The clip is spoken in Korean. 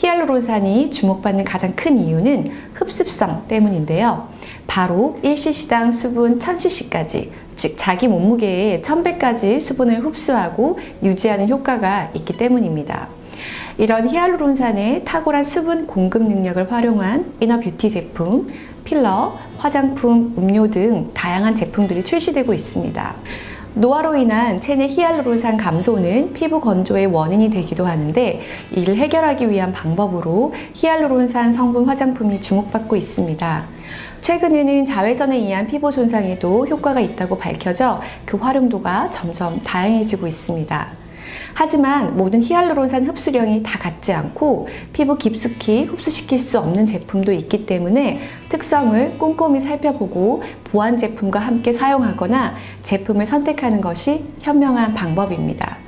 히알루론산이 주목받는 가장 큰 이유는 흡습성 때문인데요. 바로 1cc당 수분 1000cc까지 즉 자기 몸무게의 1000배까지 수분을 흡수하고 유지하는 효과가 있기 때문입니다. 이런 히알루론산의 탁월한 수분 공급 능력을 활용한 이너 뷰티 제품, 필러, 화장품, 음료 등 다양한 제품들이 출시되고 있습니다. 노화로 인한 체내 히알루론산 감소는 피부 건조의 원인이 되기도 하는데 이를 해결하기 위한 방법으로 히알루론산 성분 화장품이 주목받고 있습니다. 최근에는 자외선에 의한 피부 손상에도 효과가 있다고 밝혀져 그 활용도가 점점 다양해지고 있습니다. 하지만 모든 히알루론산 흡수량이 다 같지 않고 피부 깊숙이 흡수시킬 수 없는 제품도 있기 때문에 특성을 꼼꼼히 살펴보고 보완 제품과 함께 사용하거나 제품을 선택하는 것이 현명한 방법입니다.